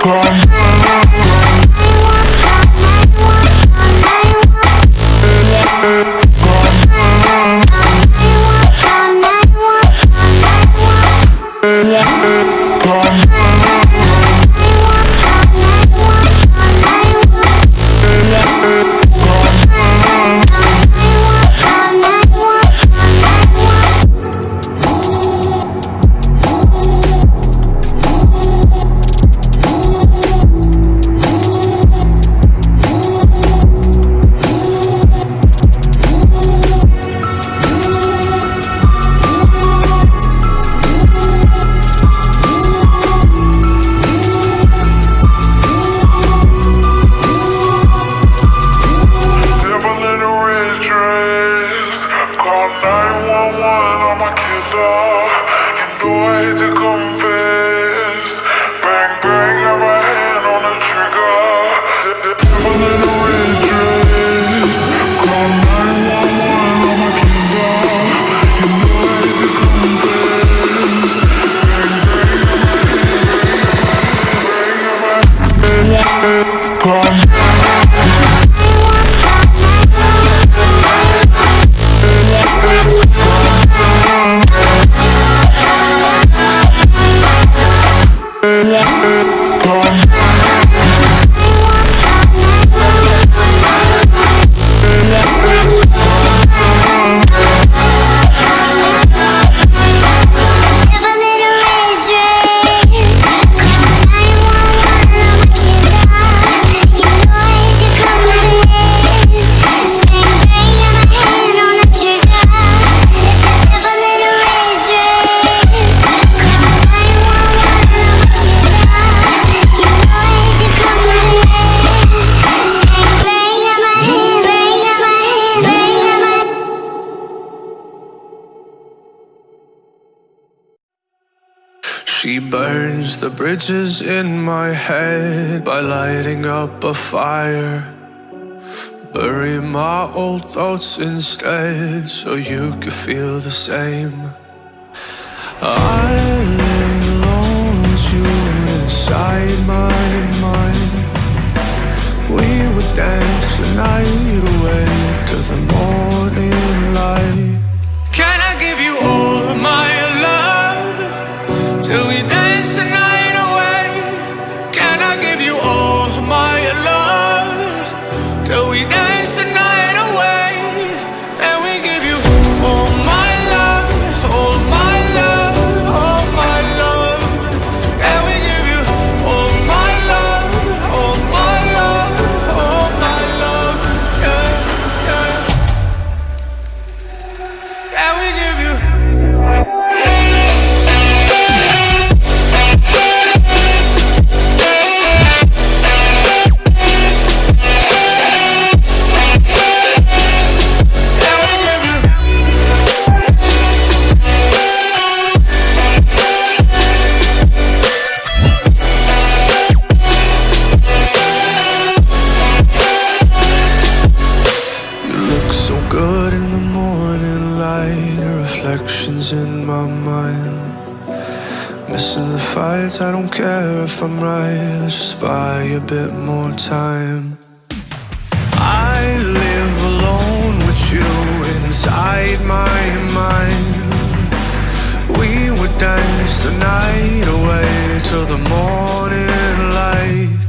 Come. She burns the bridges in my head by lighting up a fire. Bury my old thoughts instead so you could feel the same. I lay alone with you inside my mind. We would dance the night away to the morning. Till we lights, I don't care if I'm right Let's just buy a bit more time. I live alone with you inside my mind. We would dance the night away till the morning light.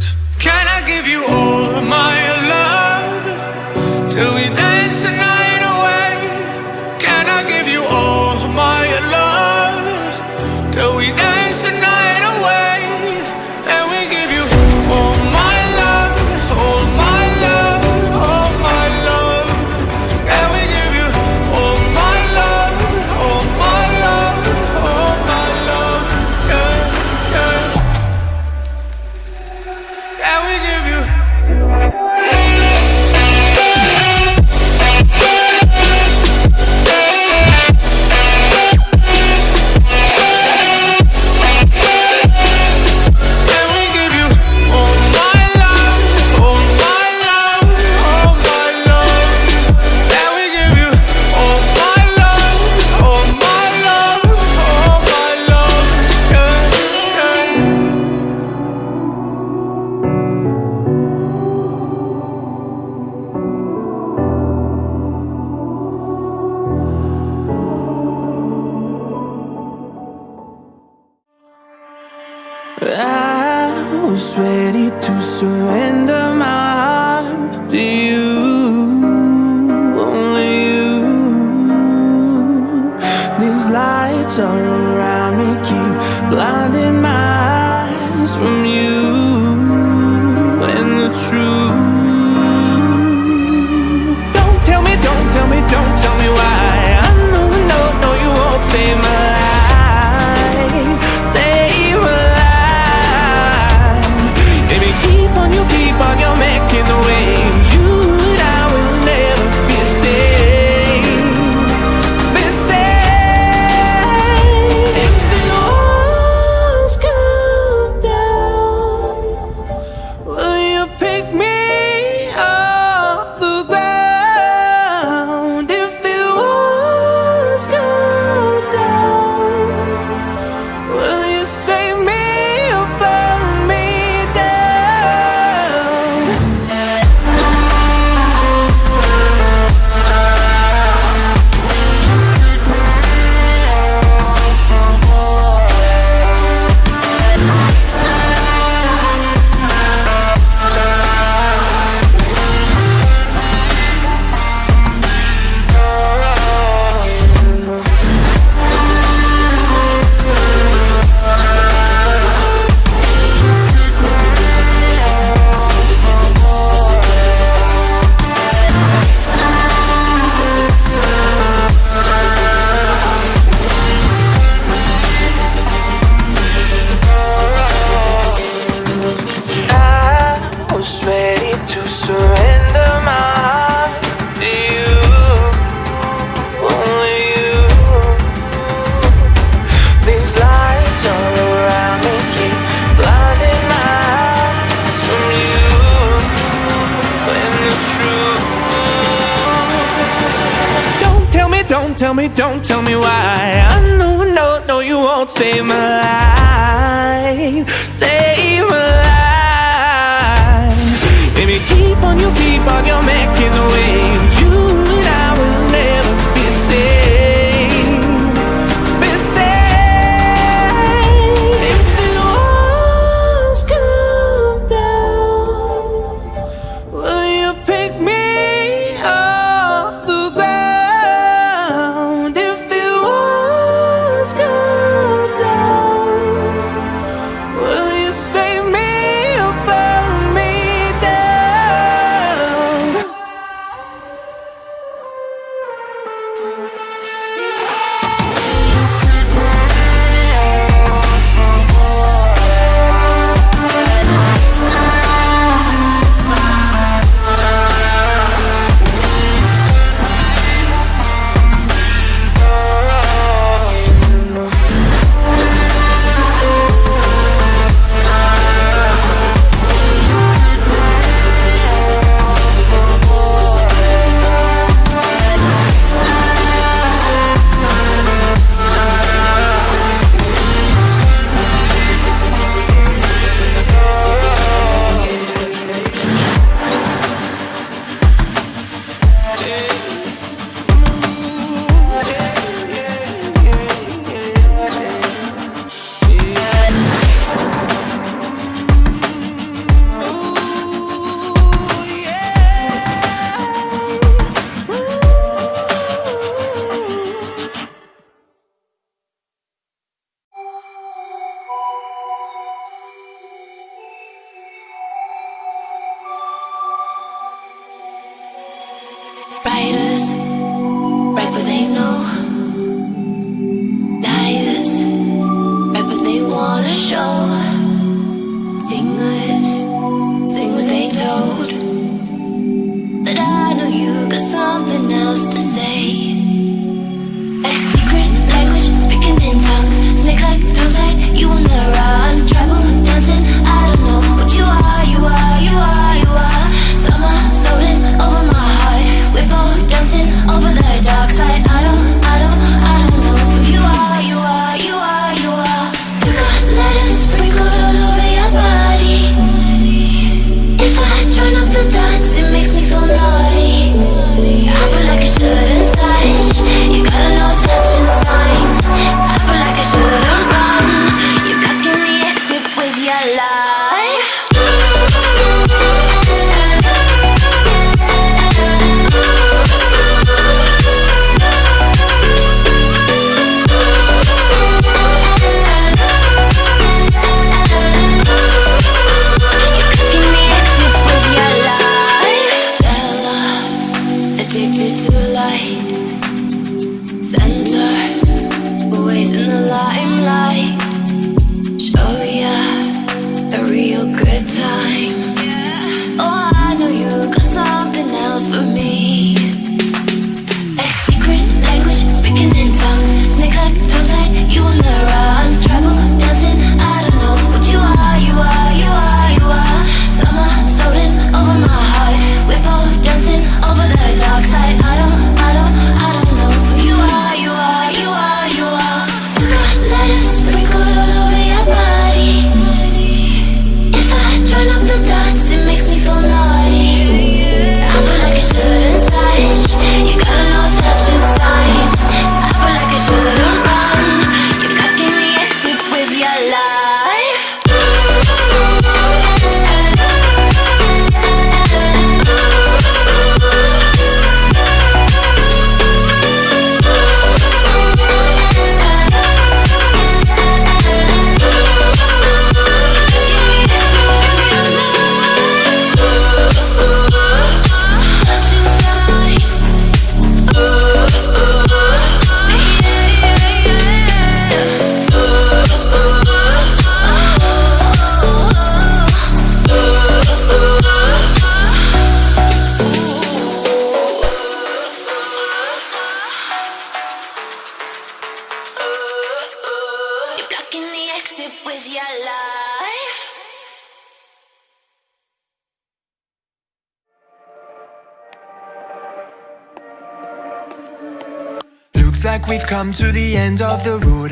Come to the end of the road.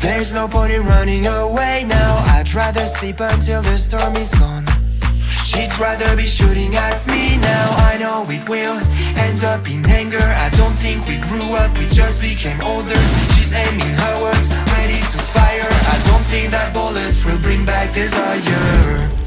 There's no point in running away now. I'd rather sleep until the storm is gone. She'd rather be shooting at me now. I know it will end up in anger. I don't think we grew up, we just became older. She's aiming her words, ready to fire. I don't think that bullets will bring back desire.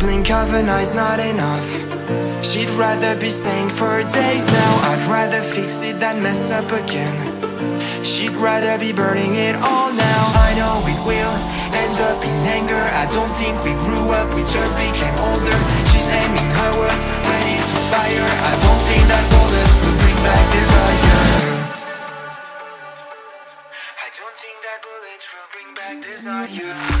blink of an eye's not enough. She'd rather be staying for days now. I'd rather fix it than mess up again. She'd rather be burning it all now. I know it will end up in anger. I don't think we grew up, we just became older. She's aiming her words ready into fire. I don't think that bullets will bring back desire. I don't think that bullets will bring back desire.